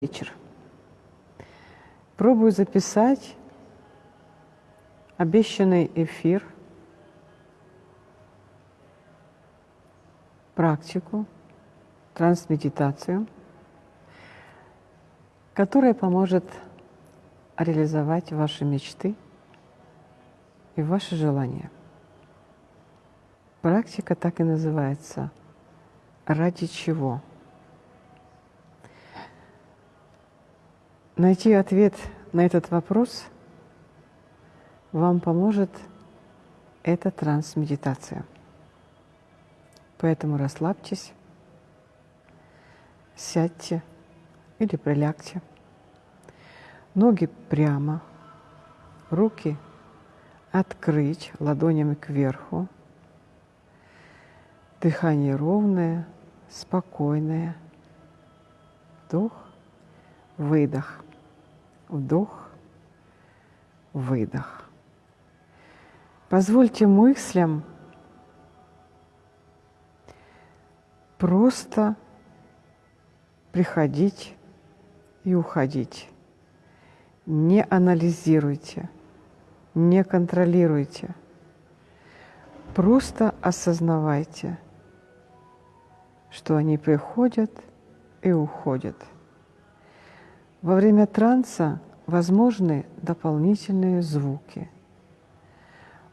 вечер. Пробую записать обещанный эфир, практику, трансмедитацию, которая поможет реализовать ваши мечты и ваши желания. Практика так и называется «Ради чего?». Найти ответ на этот вопрос вам поможет эта трансмедитация. Поэтому расслабьтесь, сядьте или прилягте. Ноги прямо, руки открыть ладонями кверху. Дыхание ровное, спокойное. Вдох, выдох. Вдох, выдох. Позвольте мыслям просто приходить и уходить. Не анализируйте, не контролируйте. Просто осознавайте, что они приходят и уходят – во время транса возможны дополнительные звуки,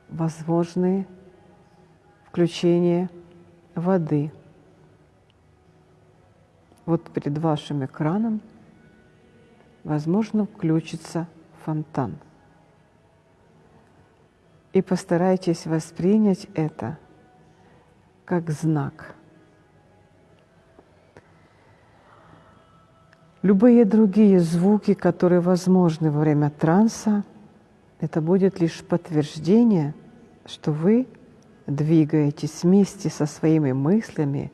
возможны включение воды. Вот перед вашим экраном, возможно, включится фонтан. И постарайтесь воспринять это как знак – Любые другие звуки, которые возможны во время транса, это будет лишь подтверждение, что вы двигаетесь вместе со своими мыслями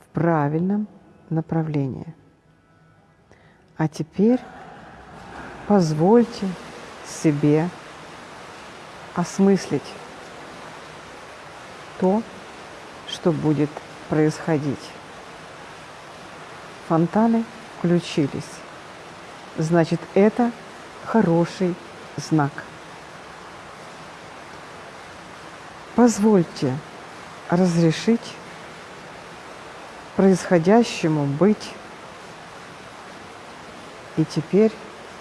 в правильном направлении. А теперь позвольте себе осмыслить то, что будет происходить. Фонтаны – включились. Значит, это хороший знак. Позвольте разрешить происходящему быть. И теперь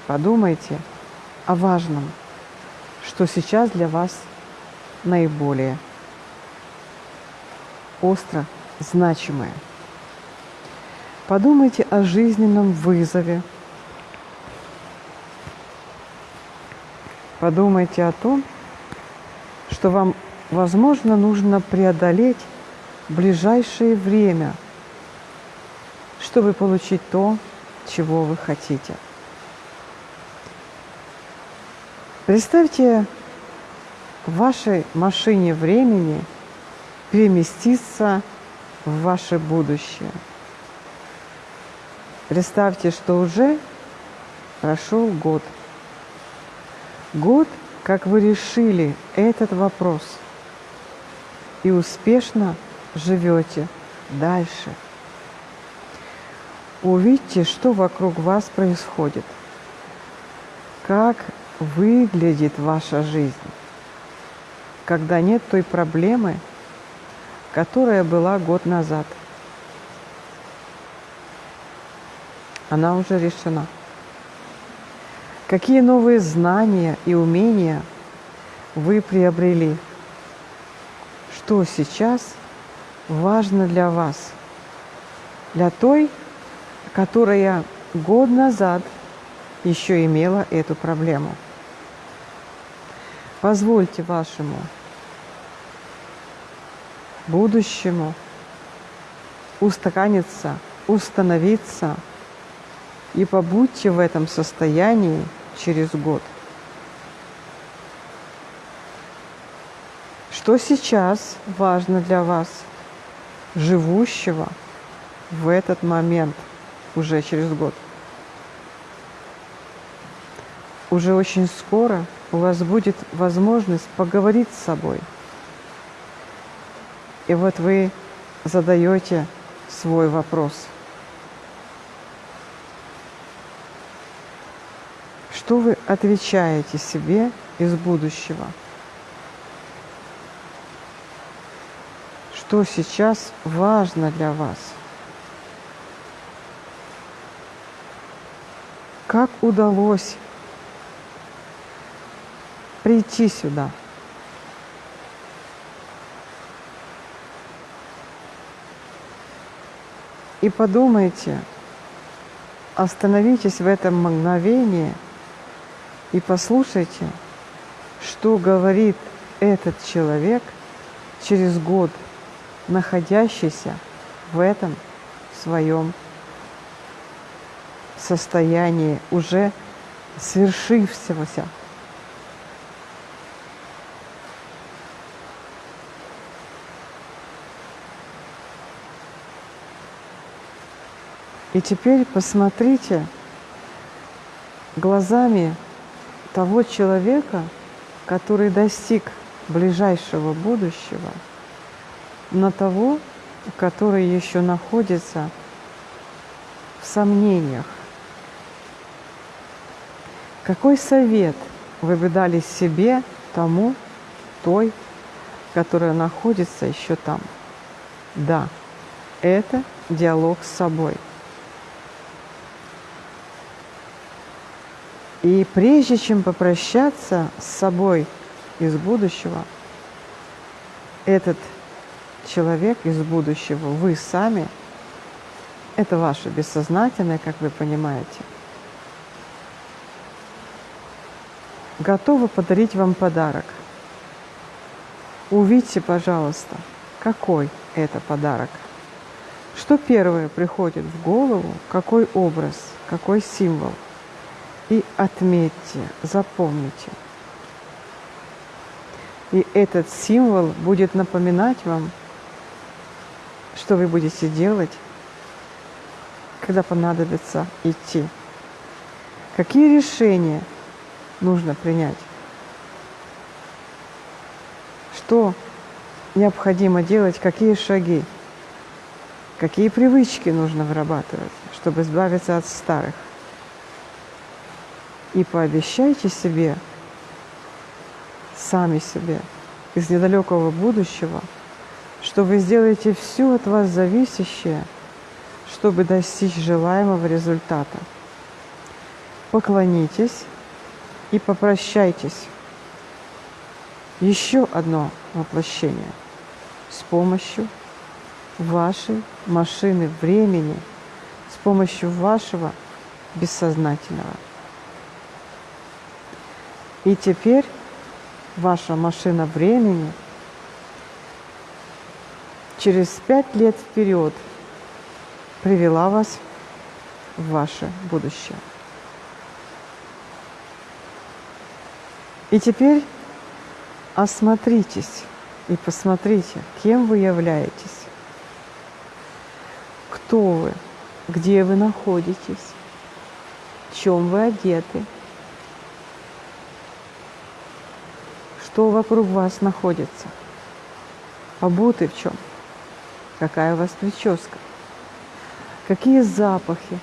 подумайте о важном, что сейчас для вас наиболее остро значимое – Подумайте о жизненном вызове. Подумайте о том, что вам, возможно, нужно преодолеть в ближайшее время, чтобы получить то, чего вы хотите. Представьте в вашей машине времени переместиться в ваше будущее – Представьте, что уже прошел год. Год, как вы решили этот вопрос и успешно живете дальше. Увидьте, что вокруг вас происходит, как выглядит ваша жизнь, когда нет той проблемы, которая была год назад – она уже решена. Какие новые знания и умения вы приобрели? Что сейчас важно для вас? Для той, которая год назад еще имела эту проблему. Позвольте вашему будущему устаканиться, установиться – и побудьте в этом состоянии через год. Что сейчас важно для вас, живущего в этот момент, уже через год? Уже очень скоро у вас будет возможность поговорить с собой. И вот вы задаете свой вопрос – Что вы отвечаете себе из будущего? Что сейчас важно для вас? Как удалось прийти сюда? И подумайте, остановитесь в этом мгновении и послушайте, что говорит этот человек через год, находящийся в этом своем состоянии уже свершившегося. И теперь посмотрите глазами того человека, который достиг ближайшего будущего, на того, который еще находится в сомнениях. Какой совет вы бы дали себе, тому, той, которая находится еще там? Да, это диалог с собой – И прежде чем попрощаться с собой из будущего, этот человек из будущего, вы сами, это ваше бессознательное, как вы понимаете, готовы подарить вам подарок. Увидьте, пожалуйста, какой это подарок. Что первое приходит в голову, какой образ, какой символ – и отметьте, запомните. И этот символ будет напоминать вам, что вы будете делать, когда понадобится идти. Какие решения нужно принять? Что необходимо делать, какие шаги, какие привычки нужно вырабатывать, чтобы избавиться от старых. И пообещайте себе, сами себе, из недалекого будущего, что вы сделаете все от вас зависящее, чтобы достичь желаемого результата. Поклонитесь и попрощайтесь. Еще одно воплощение с помощью вашей машины времени, с помощью вашего бессознательного. И теперь ваша машина времени через пять лет вперед привела вас в ваше будущее. И теперь осмотритесь и посмотрите, кем вы являетесь, кто вы, где вы находитесь, в чем вы одеты – что вокруг вас находится. Обуты в чем? Какая у вас прическа? Какие запахи?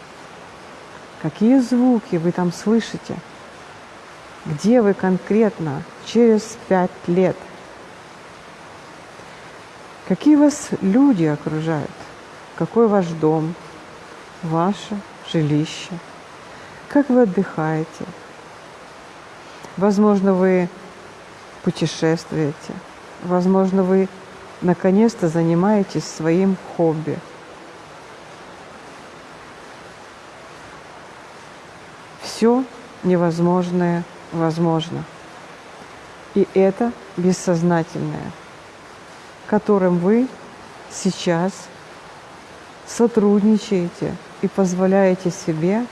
Какие звуки вы там слышите? Где вы конкретно через пять лет? Какие вас люди окружают? Какой ваш дом? Ваше жилище? Как вы отдыхаете? Возможно, вы путешествуете. Возможно, вы наконец-то занимаетесь своим хобби. Все невозможное возможно. И это бессознательное, которым вы сейчас сотрудничаете и позволяете себе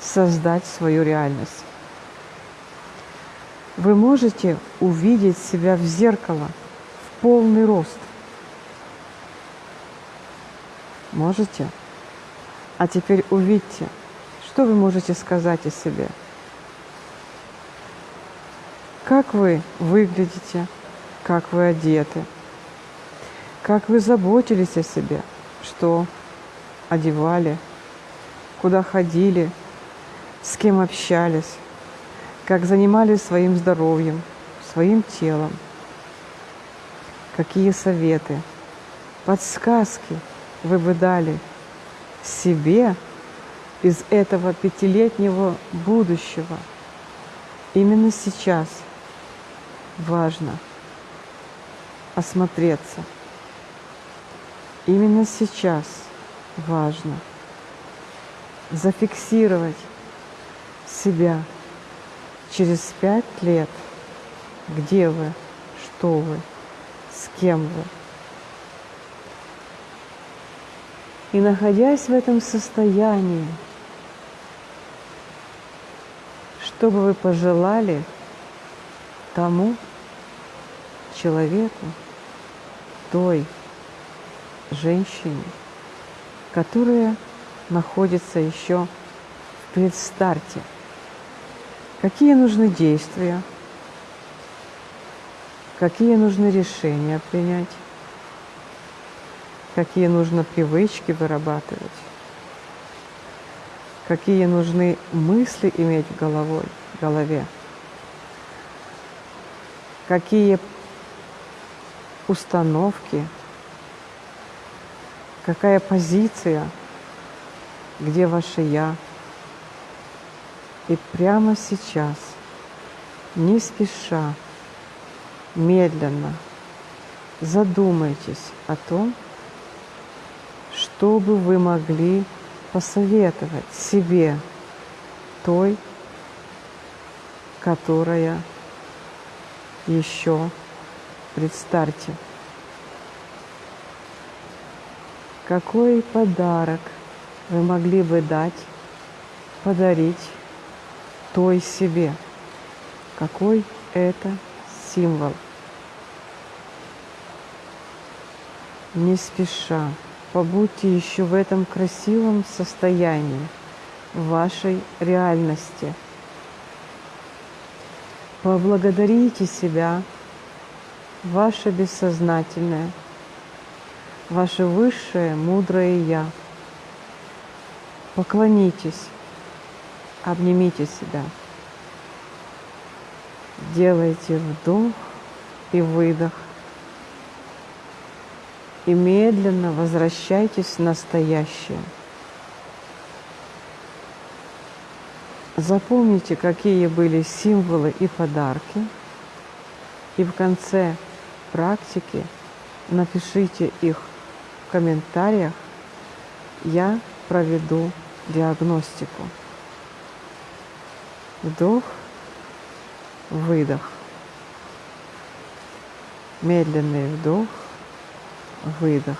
создать свою реальность вы можете увидеть себя в зеркало в полный рост. Можете? А теперь увидьте, что вы можете сказать о себе. Как вы выглядите, как вы одеты, как вы заботились о себе, что одевали, куда ходили, с кем общались, как занимались своим здоровьем, своим телом, какие советы, подсказки вы бы дали себе из этого пятилетнего будущего. Именно сейчас важно осмотреться. Именно сейчас важно зафиксировать себя через пять лет, где вы, что вы, с кем вы. И находясь в этом состоянии, что бы вы пожелали тому человеку, той женщине, которая находится еще в предстарте. Какие нужны действия, какие нужны решения принять, какие нужно привычки вырабатывать, какие нужны мысли иметь в головой, в голове, какие установки, какая позиция, где ваше «я». И прямо сейчас, не спеша, медленно задумайтесь о том, что бы вы могли посоветовать себе той, которая еще предстарте. Какой подарок вы могли бы дать, подарить той себе? Какой это символ? Не спеша, побудьте еще в этом красивом состоянии, вашей реальности. Поблагодарите себя ваше бессознательное, ваше высшее мудрое Я. Поклонитесь, обнимите себя. Делайте вдох и выдох. И медленно возвращайтесь в настоящее. Запомните, какие были символы и подарки. И в конце практики, напишите их в комментариях, я проведу диагностику. Вдох, выдох. Медленный вдох, выдох.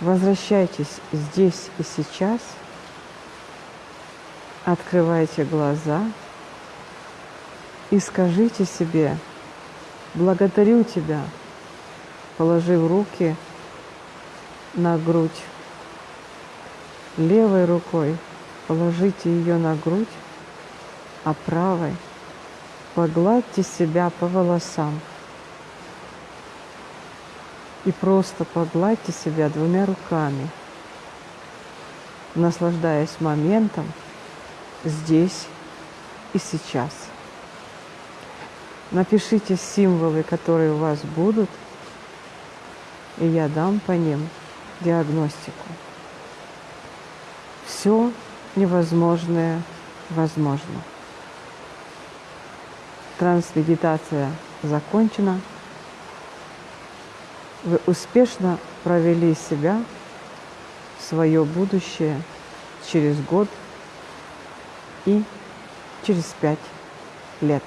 Возвращайтесь здесь и сейчас. Открывайте глаза и скажите себе, Благодарю Тебя, положив руки на грудь. Левой рукой положите ее на грудь, а правой погладьте себя по волосам. И просто погладьте себя двумя руками, наслаждаясь моментом здесь и сейчас. Напишите символы, которые у вас будут, и я дам по ним диагностику. Все невозможное возможно. Трансмедитация закончена. Вы успешно провели себя в свое будущее через год и через пять лет.